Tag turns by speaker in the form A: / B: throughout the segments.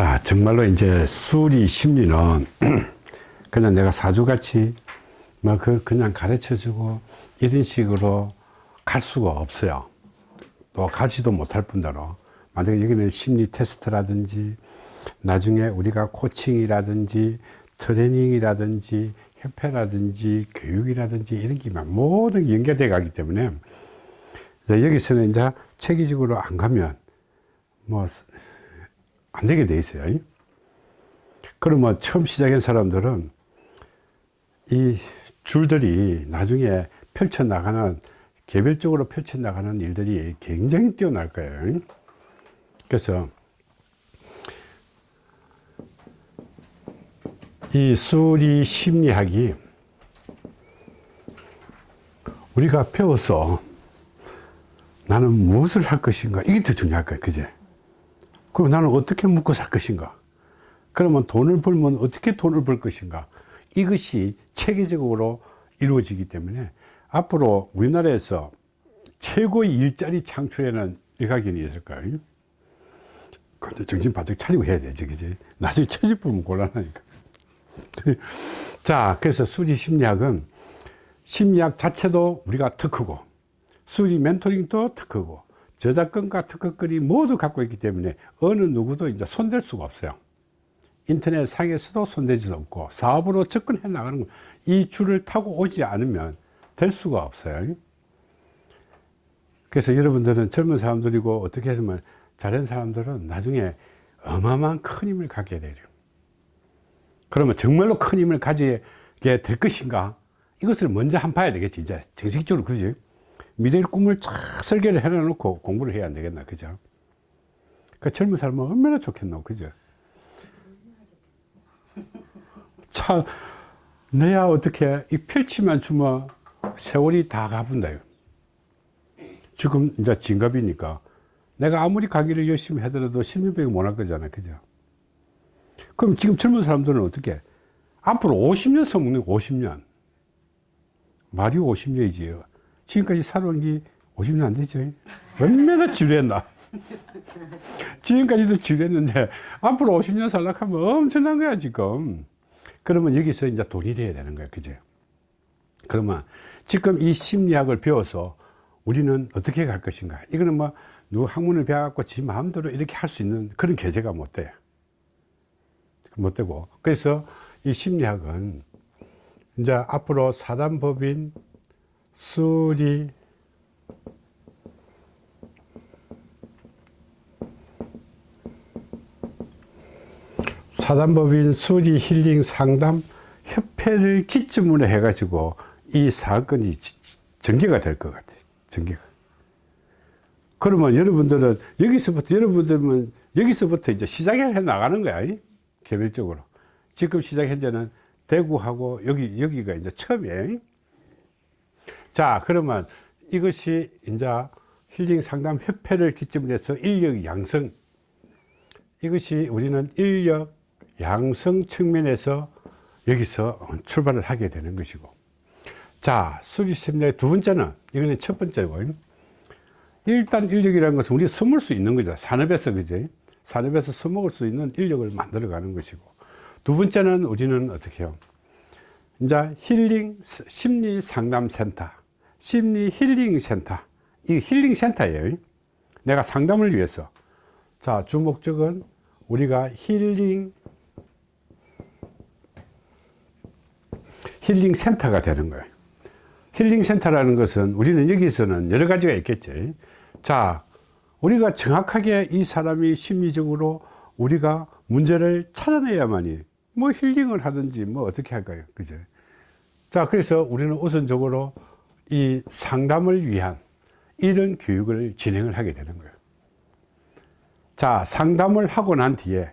A: 자 정말로 이제 수리 심리는 그냥 내가 사주같이 뭐 그 그냥 가르쳐 주고 이런 식으로 갈 수가 없어요. 또 가지도 못할 뿐더러. 만약에 여기는 심리 테스트라든지 나중에 우리가 코칭이라든지 트레이닝이라든지 협회라든지 교육이라든지 이런 게 모든 게 연계돼 가기 때문에 여기서는 이제 체계적으로 안 가면 뭐 안 되게 돼 있어요. 그러면 처음 시작한 사람들은 이 줄들이 나중에 펼쳐 나가는 개별적으로 펼쳐 나가는 일들이 굉장히 뛰어날 거예요. 그래서 이 수리 심리학이 우리가 배워서 나는 무엇을 할 것인가? 이게 더 중요할 거야 그제 그럼 나는 어떻게 먹고 살 것인가? 그러면 돈을 벌면 어떻게 돈을 벌 것인가? 이것이 체계적으로 이루어지기 때문에 앞으로 우리나라에서 최고의 일자리 창출에는 일가견이 있을까요? 근데 정신 바짝 차리고 해야 되지 그지? 나중에 처집 보면 곤란하니까. 자 그래서 수리 심리학은 심리학 자체도 우리가 특허고 수리 멘토링도 특허고 저작권과 특허권이 모두 갖고 있기 때문에 어느 누구도 이제 손댈 수가 없어요. 인터넷 상에서도 수 없고 사업으로 접근해 나가는 이 줄을 타고 오지 않으면 될 수가 없어요. 그래서 여러분들은 젊은 사람들이고 어떻게 하면 잘한 사람들은 나중에 어마어마한 큰 힘을 갖게 돼요. 그러면 정말로 큰 힘을 가지게 될 것인가? 이것을 먼저 한 봐야 되겠지 이제. 정식적으로 그지 미래의 꿈을 쫙 설계를 해 놓고 공부를 해야 안 되겠나 그죠? 그 젊은 사람은 얼마나 좋겠노 그죠? 참 내야 어떻게 이 펼치만 주면 세월이 다 가본다 지금 이제 진갑이니까 내가 아무리 강의를 열심히 하더라도 10년밖에 못할 거잖아 그죠? 그럼 지금 젊은 사람들은 어떻게? 앞으로 50년 써먹는 50년. 말이 50년이지 지금까지 살아온 게 50년 안 되죠. 얼마나 지루했나. 지금까지도 지루했는데 앞으로 50년 살라 하면 엄청난 거야 지금. 그러면 여기서 이제 돈이 돼야 되는 거야 그죠 그러면 지금 이 심리학을 배워서 우리는 어떻게 갈 것인가? 이거는 뭐 누구 학문을 배워갖고 지 마음대로 이렇게 할 수 있는 그런 계제가 못 돼요 못 되고? 그래서 이 심리학은 이제 앞으로 사단법인 수리. 사단법인 수리 힐링 상담 협회를 기점으로 해 가지고 이 사건이 전개가 될 것 같아요 전개가. 그러면 여러분들은 여기서부터 여러분들은 여기서부터 이제 시작을 해 나가는 거야 개별적으로. 지금 시작 현재는 대구하고 여기 여기가 이제 처음이에요 자 그러면 이것이 이제 힐링 상담 협회를 기점으로 해서 인력 양성. 이것이 우리는 인력 양성 측면에서 여기서 출발을 하게 되는 것이고. 자 수리 세미나의 두 번째는 이거는 첫 번째고. 일단 인력이라는 것은 우리가 써먹을 수 있는 거죠. 산업에서 그제 산업에서 써먹을 수 있는 인력을 만들어 가는 것이고. 두 번째는 우리는 어떻게 해요? 이제 힐링 심리 상담 센터 심리 힐링 센터. 이 힐링 센터예요. 내가 상담을 위해서. 자 주목적은 우리가 힐링 힐링 센터가 되는 거예요. 힐링 센터라는 것은 우리는 여기서는 여러 가지가 있겠지. 자 우리가 정확하게 이 사람이 심리적으로 우리가 문제를 찾아내야만이 뭐 힐링을 하든지 뭐 어떻게 할까요? 그죠? 자 그래서 우리는 우선적으로 이 상담을 위한 이런 교육을 진행을 하게 되는 거예요. 자 상담을 하고 난 뒤에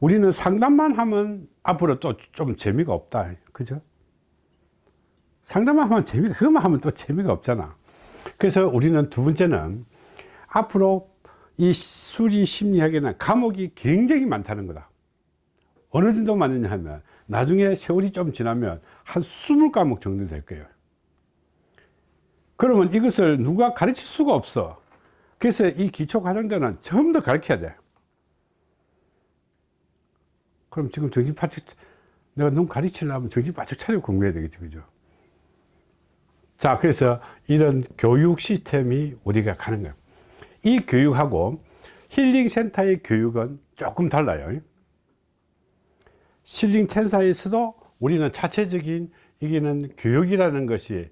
A: 우리는 상담만 하면 앞으로 또 좀 재미가 없다. 그죠? 상담만 하면 재미가 그것만 하면 또 재미가 없잖아. 그래서 우리는 두 번째는 앞으로 이 수리 심리학에는 과목이 굉장히 많다는 거다. 어느 정도 많느냐 하면 나중에 세월이 좀 지나면 한 20과목 정도 될 거예요 그러면 이것을 누가 가르칠 수가 없어. 그래서 이 기초 과정자는 전부 다 가르쳐야 돼. 그럼 지금 정신 바짝 내가 너무 가르치려면 정신 바짝 차리고 공부해야 되겠지 그죠? 자 그래서 이런 교육 시스템이 우리가 가는 거예요. 이 교육하고 힐링센터의 교육은 조금 달라요. 힐링센터에서도 우리는 자체적인 이게는 교육이라는 것이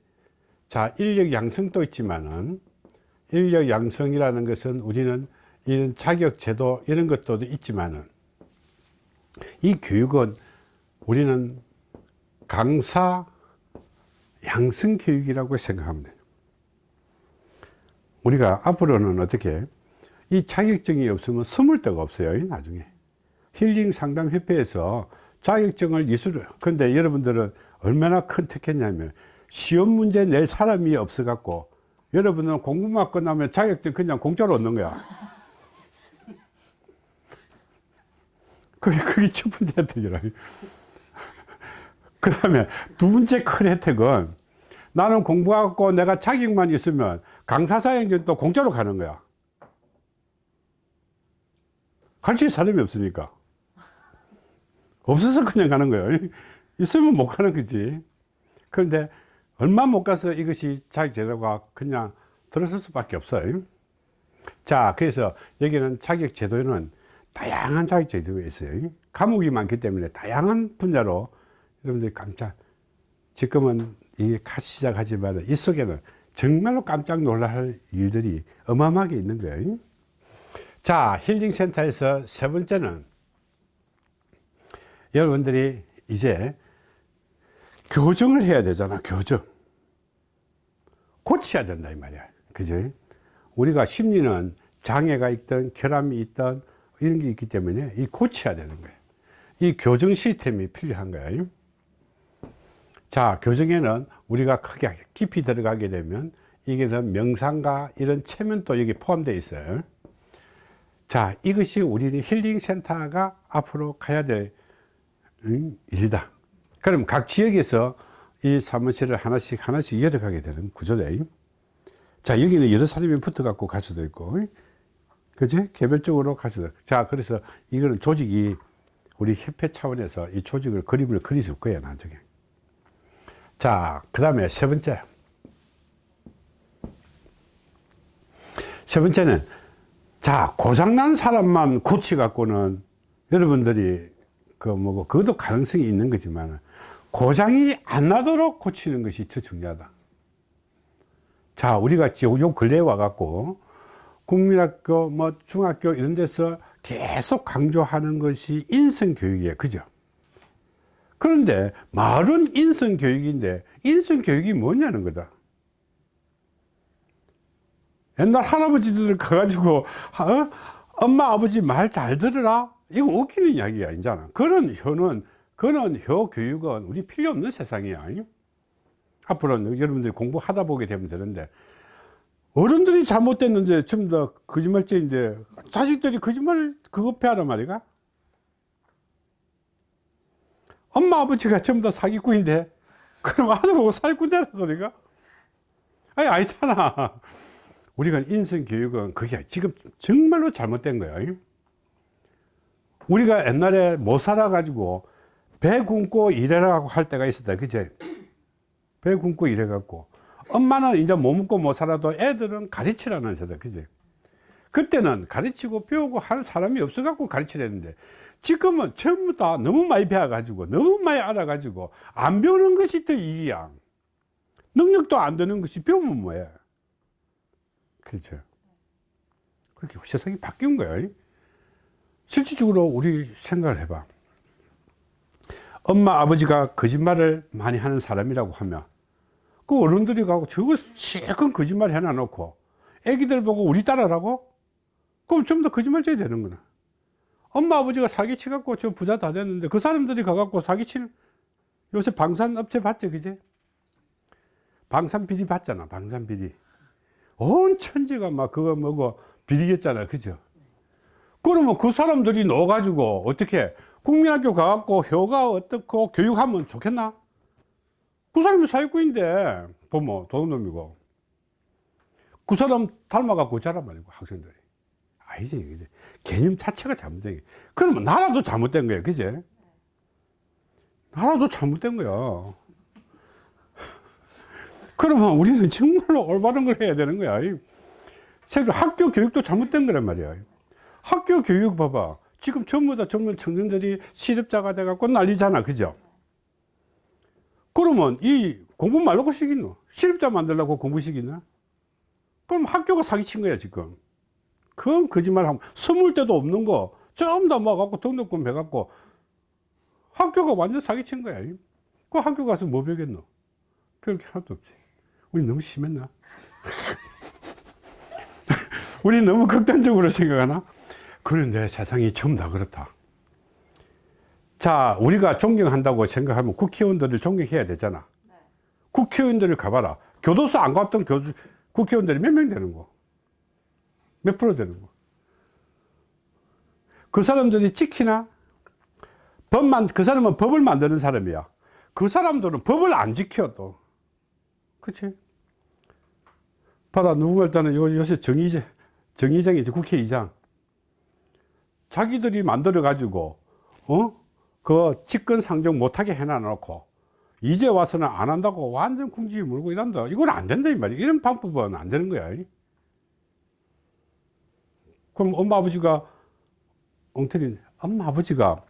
A: 자 인력 양성도 있지만은 인력 양성이라는 것은 우리는 이런 자격 제도 이런 것도 있지만은 이 교육은 우리는 강사 양성 교육이라고 생각합니다. 우리가 앞으로는 어떻게 이 자격증이 없으면 숨을 데가 없어요. 나중에 힐링 상담 협회에서 자격증을 이수를 근데 여러분들은 얼마나 큰 특혜냐면 시험 문제 낼 사람이 없어 갖고 여러분은 공부만 끝나면 자격증 그냥 공짜로 얻는 거야. 그게, 그게 첫 번째 혜택이라. 그 다음에 두 번째 큰 혜택은 나는 공부하고 내가 자격만 있으면 강사사행전 또 공짜로 가는 거야. 가르칠 사람이 없으니까. 없어서 그냥 가는 거예요 있으면 못 가는 거지. 그런데 얼마 못 가서 이것이 자격제도가 그냥 들어설 수밖에 없어요. 자 그래서 여기는 자격 제도에는 다양한 자격 제도가 있어요. 과목이 많기 때문에 다양한 분야로 여러분들이 깜짝 지금은 이게 시작하지만 이 속에는 정말로 깜짝 놀랄 일들이 어마어마하게 있는 거예요. 자 힐링센터에서 세 번째는 여러분들이 이제 교정을 해야 되잖아 교정. 고쳐야 된다 이 말이야. 그죠 우리가 심리는 장애가 있던 결함이 있던 이런 게 있기 때문에 이 고쳐야 되는 거예요 이 교정 시스템이 필요한 거예요 자 교정에는 우리가 크게 깊이 들어가게 되면 이게 명상과 이런 체면도 여기 포함되어 있어요. 자 이것이 우리는 힐링센터가 앞으로 가야 될 일이다 그럼 각 지역에서 이 사무실을 하나씩 하나씩 열어가게 되는 구조다 자 여기는 여러 사람이 붙어 갖고 갈 수도 있고 그지? 개별적으로 갈 수도 있고. 자 그래서 이거는 조직이 우리 협회 차원에서 이 조직을 그림을 그리실 거야 나중에. 자 그 다음에 세 번째. 세 번째는 자 고장난 사람만 고치 갖고는 여러분들이 그 뭐고 그것도 가능성이 있는 거지만 고장이 안 나도록 고치는 것이 더 중요하다. 자 우리가 요 근래에 와 갖고 국민학교 뭐 중학교 이런 데서 계속 강조하는 것이 인성교육이에요. 그죠? 그런데 말은 인성교육인데 인성교육이 뭐냐는 거다. 옛날 할아버지들 가가지고 어? 엄마 아버지 말 잘 들으라 이거 웃기는 이야기가 아니잖아. 그런 효는 그런 효 교육은 우리 필요 없는 세상이야 앞으로는 여러분들이 공부하다 보게 되면 되는데 어른들이 잘못됐는데 전부 다 거짓말쟁인데 자식들이 거짓말 그거 하란 말이가? 엄마 아버지가 전부 다 사기꾼인데 그럼 아들 보고 사기꾼 되는 소리가? 아니 아니잖아. 우리가 인성교육은 그게 지금 정말로 잘못된 거예요 우리가 옛날에 못 살아가지고 배 굶고 일하라고 할 때가 있었다. 그제? 배 굶고 일해갖고. 엄마는 이제 못 먹고 못 살아도 애들은 가르치라는 세대 그제? 그때는 가르치고 배우고 하는 사람이 없어갖고 가르치려는데 지금은 전부 다 너무 많이 배워가지고 너무 많이 알아가지고 안 배우는 것이 더 이기야. 능력도 안 되는 것이 배우면 뭐야 그렇죠. 그렇게 세상이 바뀐 거예요 실질적으로 우리 생각을 해봐. 엄마 아버지가 거짓말을 많이 하는 사람이라고 하면 그 어른들이 가고 저걸 실컷 거짓말 해놔 놓고 애기들 보고 우리 따라라고? 그럼 전부 다 거짓말쟁이 되는 거나. 엄마 아버지가 사기치 갖고 저 부자 다 됐는데 그 사람들이 가갖고 사기치는 요새 방산업체 봤죠 그제 방산비리 봤잖아 방산비리. 온 천지가 막 그거 뭐고 비리겠잖아 그죠 그러면 그 사람들이 넣어가지고 어떻게 국민학교 가갖고 효가 어떻고 교육하면 좋겠나? 그 사람이 사회꾼인데 부모 도둑놈이고. 그 사람 닮아갖고 자란 말이고 학생들이. 아니지 그지? 개념 자체가 잘못된 게. 그러면 나라도 잘못된 거야 그지? 나라도 잘못된 거야. 그러면 우리는 정말로 올바른 걸 해야 되는 거야. 학교 교육도 잘못된 거란 말이야 학교 교육 봐봐. 지금 전부 다 젊은 청년들이 실업자가 돼 갖고 난리잖아. 그죠? 그러면 이 공부 말라고 시키노 실업자 만들려고 공부 시키나 그럼 학교가 사기친 거야 지금. 그건 거짓말하면 스물 때도 없는 거 전부 다 모아갖고 등록금 해갖고 학교가 완전 사기친 거야. 그 학교 가서 뭐 배웠노? 배울 게 하나도 없지. 우리 너무 심했나? 우리 너무 극단적으로 생각하나 그런데 세상이 전부 다 그렇다 자 우리가 존경한다고 생각하면 국회의원들을 존경해야 되잖아 국회의원들을 가봐라 교도소 안 갔던 교수, 국회의원들이 몇 명 되는 거? 몇 프로 되는 거? 그 사람들이 지키나? 법만, 그 사람은 법을 만드는 사람이야. 그 사람들은 법을 안 지켜, 또. 그치? 봐라, 누군가 일단은 요, 요새 정의제, 정의장이지, 국회의장. 자기들이 만들어 가지고, 어? 그 직권 상정 못하게 해놔 놓고, 이제 와서는 안 한다고 완전 궁지 물고 이런다. 이건 안 된다, 이 말이야. 이런 방법은 안 되는 거야. 그럼 엄마 아버지가 엉터리 엄마 아버지가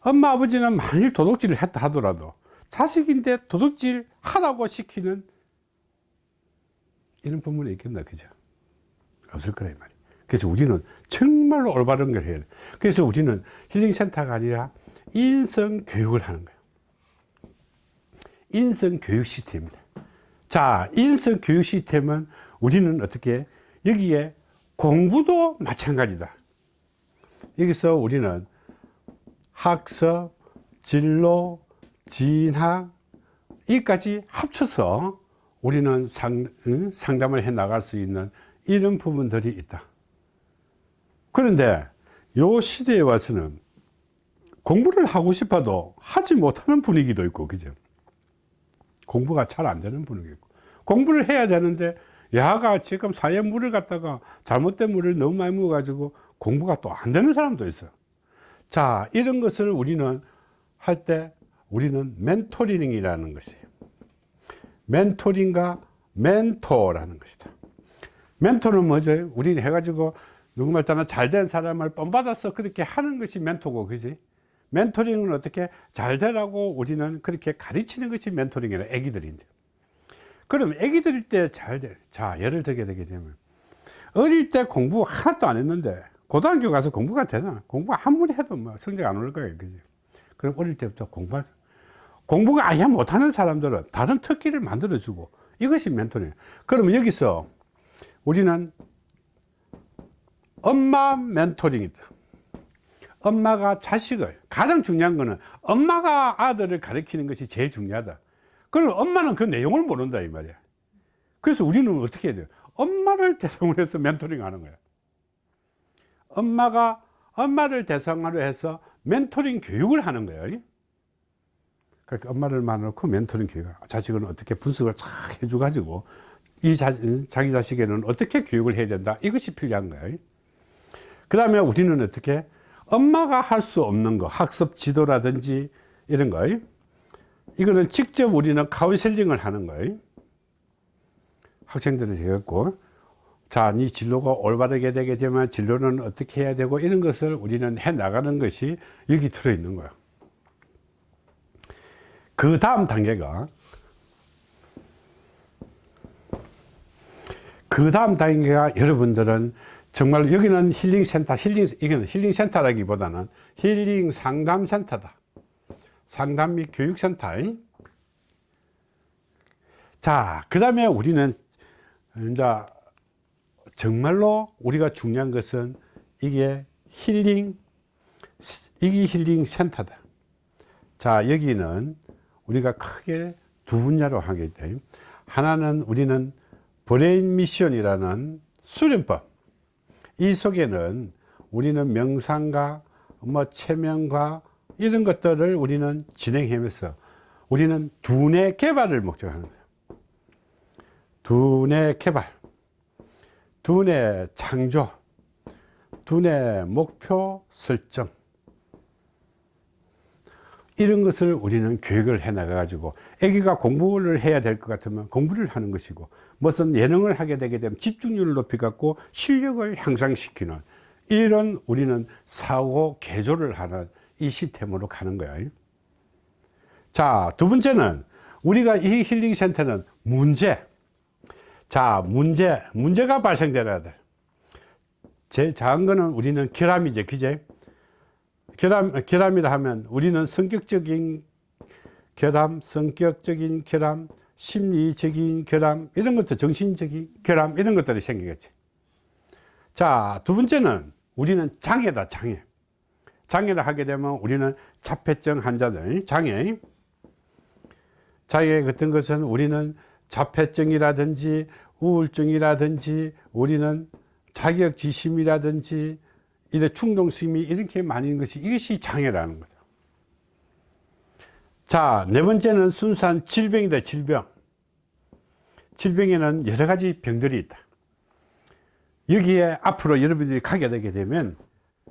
A: 엄마 아버지는 만일 도둑질을 했다 하더라도 자식인데 도둑질 하라고 시키는 이런 부분이 있겠나 그죠 없을 거라 이 말이야 그래서 우리는 정말로 올바른 걸 해야 돼. 그래서 우리는 힐링센터가 아니라 인성 교육을 하는 거야 인성 교육 시스템입니다. 자 인성 교육 시스템은 우리는 어떻게 여기에 공부도 마찬가지다. 여기서 우리는 학습, 진로, 진학 이까지 합쳐서 우리는 상, 상담을 해 나갈 수 있는 이런 부분들이 있다 그런데 요 시대에 와서는 공부를 하고 싶어도 하지 못하는 분위기도 있고 그죠? 공부가 잘 안 되는 분위기 있고. 공부를 해야 되는데 야가 지금 사회 물을 갖다가 잘못된 물을 너무 많이 먹어 가지고 공부가 또 안 되는 사람도 있어. 자 이런 것을 우리는 할 때 우리는 멘토링이라는 것이에요. 멘토링과 멘토라는 것이다. 멘토는 뭐죠? 우리는 해가지고 누구 말따나 잘 된 사람을 뻔받아서 그렇게 하는 것이 멘토고 그지 멘토링은 어떻게 잘 되라고 우리는 그렇게 가르치는 것이 멘토링이라 애기들인데 그럼 애기들일 때 잘 돼. 자, 예를 들게 되게 되면 어릴 때 공부 하나도 안 했는데 고등학교 가서 공부가 되나? 공부 아무리 해도 뭐 성적 안 오를 거예요. 그지? 그럼 어릴 때부터 공부 공부가 아예 못하는 사람들은 다른 특기를 만들어 주고 이것이 멘토링. 그러면 여기서 우리는 엄마 멘토링이다. 엄마가 자식을 가장 중요한 거는 엄마가 아들을 가르치는 것이 제일 중요하다. 그럼 엄마는 그 내용을 모른다 이 말이야. 그래서 우리는 어떻게 해야 돼요? 엄마를 대상으로 해서 멘토링 하는 거야. 엄마가 엄마를 대상으로 해서 멘토링 교육을 하는 거예요 그러니까 엄마를 만나놓고 멘토링 교육 자식은 어떻게 분석을 쫙 해줘 가지고 이 자, 자기 자식에는 어떻게 교육을 해야 된다? 이것이 필요한 거예요 그 다음에 우리는 어떻게 엄마가 할 수 없는 거 학습 지도라든지 이런 거 이거는 직접 우리는 카운셀링을 하는 거예요 학생들은 되겠고 자, 네 진로가 올바르게 되게 되면 진로는 어떻게 해야 되고 이런 것을 우리는 해 나가는 것이 여기 들어 있는 거야. 그 다음 단계가 그 다음 단계가 여러분들은 정말 여기는 힐링 센터, 힐링 이거는 힐링 센터라기보다는 힐링 상담 센터다. 상담 및 교육센터 자, 그 다음에 우리는 이제 정말로 우리가 중요한 것은 이게 힐링, 이게 힐링 센터다. 자, 여기는 우리가 크게 두 분야로 하게 돼. 하나는 우리는 브레인 미션이라는 수련법. 이 속에는 우리는 명상과 뭐 최면과 이런 것들을 우리는 진행하면서 우리는 두뇌 개발을 목적하는 거예요. 두뇌 개발, 두뇌 창조, 두뇌 목표 설정 이런 것을 우리는 교육을 해 나가 가지고 아기가 공부를 해야 될 것 같으면 공부를 하는 것이고 무슨 예능을 하게 되게 되면 집중력을 높이 갖고 실력을 향상시키는 이런 우리는 사고 개조를 하는 이 시스템으로 가는 거예요 자두 번째는 우리가 이 힐링 센터는 문제. 자 문제. 문제가 발생되어야 돼. 제일 작은 거는 우리는 결함이죠 그제 결함, 결함이라 하면 우리는 성격적인 결함, 성격적인 결함, 심리적인 결함, 이런 것도 정신적인 결함, 이런 것들이 생기겠지. 자, 두 번째는 우리는 장애다, 장애. 장애를 하게 되면 우리는 자폐증 환자들, 장애. 장애 같은 것은 우리는 자폐증이라든지 우울증이라든지 우리는 자격지심이라든지 이래 충동심이 이렇게 많은 것이 이것이 장애라는 거죠. 자, 네 번째는 순수한 질병이다, 질병. 질병에는 여러 가지 병들이 있다. 여기에 앞으로 여러분들이 가게 되게 되면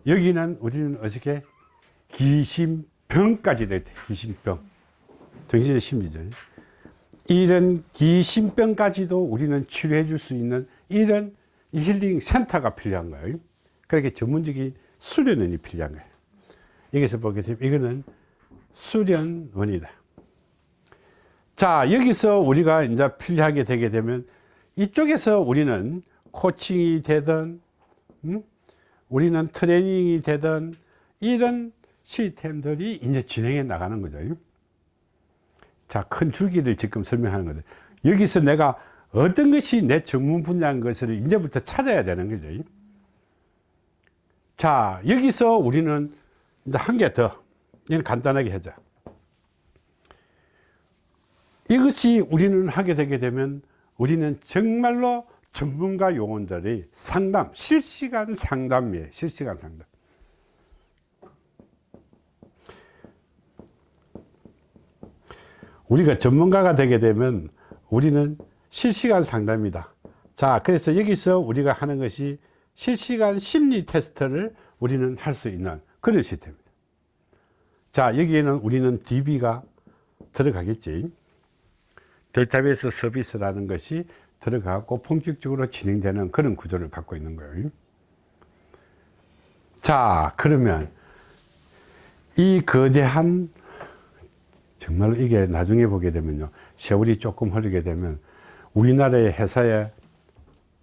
A: 여기는 우리는 어떻게 귀신병까지 되다. 귀신병. 정신의 심리죠. 이런 귀신병까지도 우리는 치료해 줄 수 있는 이런 힐링 센터가 필요한 거예요. 그렇게 전문적인 수련원이 필요한 거예요. 여기서 보게 되면 이거는 수련원이다. 자, 여기서 우리가 이제 필요하게 되게 되면 이쪽에서 우리는 코칭이 되든, 음? 우리는 트레이닝이 되든 이런 시스템들이 이제 진행해 나가는 거죠. 자, 큰 줄기를 지금 설명하는 거죠. 여기서 내가 어떤 것이 내 전문 분야인 것을 이제부터 찾아야 되는 거죠. 자, 여기서 우리는 이제 한 개 더, 이는 간단하게 하자. 이것이 우리는 하게 되게 되면 우리는 정말로 전문가 요원들이 상담, 실시간 상담이에요. 실시간 상담. 우리가 전문가가 되게 되면 우리는 실시간 상담이다. 자, 그래서 여기서 우리가 하는 것이 실시간 심리 테스트를 우리는 할 수 있는 그런 시스템입니다. 자, 여기에는 우리는 DB가 들어가겠지. 데이터베이스 서비스라는 것이 들어가고 본격적으로 진행되는 그런 구조를 갖고 있는 거예요. 자, 그러면 이 거대한 정말로 이게 나중에 보게 되면요. 세월이 조금 흐르게 되면 우리나라의 회사에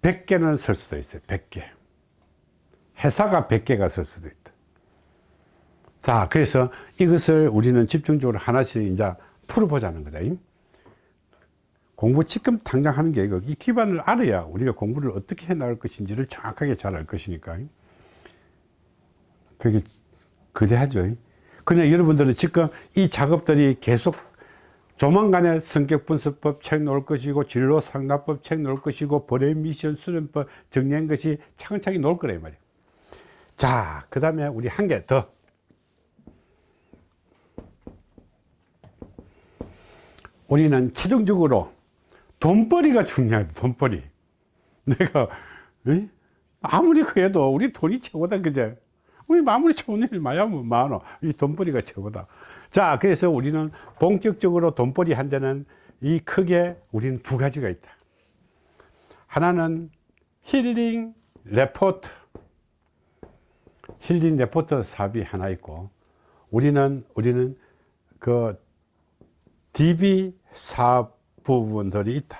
A: 100개는 설 수도 있어요. 100개. 회사가 100개가 설 수도 있다. 자, 그래서 이것을 우리는 집중적으로 하나씩 이제 풀어보자는 거다. 공부 지금 당장 하는 게 이거, 이 기반을 알아야 우리가 공부를 어떻게 해 나갈 것인지를 정확하게 잘 알 것이니까. 그게 거대하죠. 그냥 여러분들은 지금 이 작업들이 계속 조만간에 성격분석법 책 놓을 것이고 진로상담법 책 놓을 것이고 벌의 미션 수련법 정리한 것이 차근차근 놓을 거란 말이에요. 자, 그 다음에 우리 한 개 더. 우리는 최종적으로 돈벌이가 중요하다, 돈벌이. 내가, 에이? 아무리 그래도 우리 돈이 최고다, 그제? 우리 아무리 좋은 일 많으면 많어. 이 돈벌이가 최고다. 자, 그래서 우리는 본격적으로 돈벌이 한 데는 이 크게 우리는 두 가지가 있다. 하나는 힐링 레포트. 힐링 레포터 사업이 하나 있고 우리는 우리는 그 DB 사업 부분들이 있다.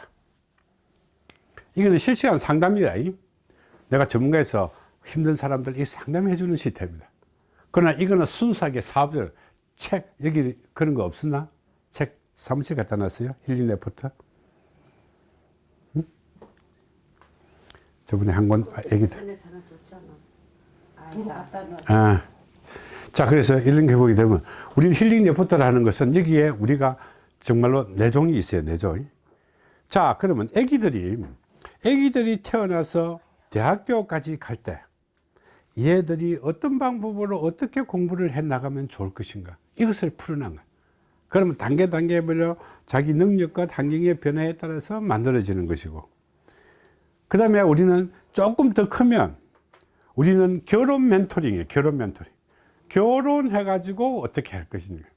A: 이거는 실시간 상담이다. 내가 전문가에서 힘든 사람들 이 상담해 주는 시스템입니다. 그러나 이거는 순수하게 사업들 책 여기 그런 거 없었나? 책 사무실 갖다 놨어요? 힐링 레포터? 응? 저번에 한 권 애기들. 아. 자, 그래서 이런 게 보게 되면 우리는 힐링 레포터를 하는 것은 여기에 우리가 정말로 내종이 있어요, 내종. 자, 그러면 애기들이, 애기들이 태어나서 대학교까지 갈 때, 얘들이 어떤 방법으로 어떻게 공부를 해 나가면 좋을 것인가. 이것을 풀어나가. 그러면 단계 단계별로 자기 능력과 환경의 변화에 따라서 만들어지는 것이고. 그 다음에 우리는 조금 더 크면 우리는 결혼 멘토링이에요. 결혼 멘토링. 결혼해 가지고 어떻게 할 것인가.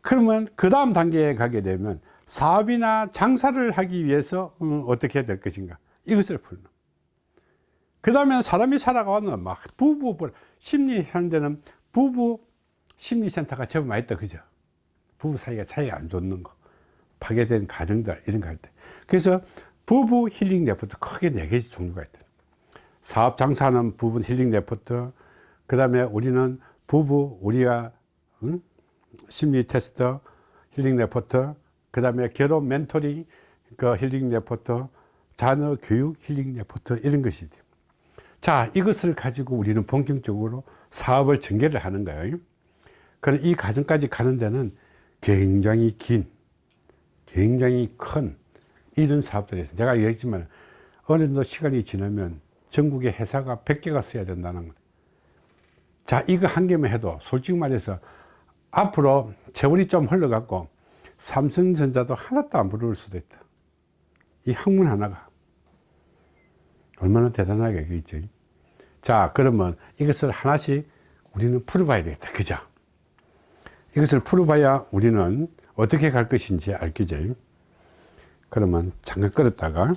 A: 그러면 그 다음 단계에 가게 되면 사업이나 장사를 하기 위해서 음, 어떻게 해야 될 것인가. 이것을 풀는. 그 다음에 사람이 살아가는 막 부부, 심리하는 데는 부부 심리센터가 제법 많이 있다. 그죠? 부부 사이가 차이가 안 좋는 거. 파괴된 가정들, 이런 거 할 때. 그래서 부부 힐링 레포트 크게 네 가지 종류가 있다. 사업 장사하는 부분 힐링 레포트, 그 다음에 우리는 부부, 우리가, 응? 심리 테스트, 힐링 레포트, 그 다음에 결혼 멘토링, 그 힐링 레포트, 자녀 교육 힐링 레포트, 이런 것이 돼. 자, 이것을 가지고 우리는 본격적으로 사업을 전개를 하는 거예요. 그럼 이 과정까지 가는 데는 굉장히 긴, 굉장히 큰 이런 사업들이 있어요. 제가 얘기했지만 어느 정도 시간이 지나면 전국에 회사가 100개가 써야 된다는 거예요. 자, 이거 한 개만 해도 솔직히 말해서 앞으로 세월이 좀 흘러갖고 삼성전자도 하나도 안 부를 수도 있다. 이 학문 하나가. 얼마나 대단하게 있죠. 자, 그러면 이것을 하나씩 우리는 풀어봐야 되겠다. 그죠? 이것을 풀어봐야 우리는 어떻게 갈 것인지 알겠죠. 그러면 잠깐 끌었다가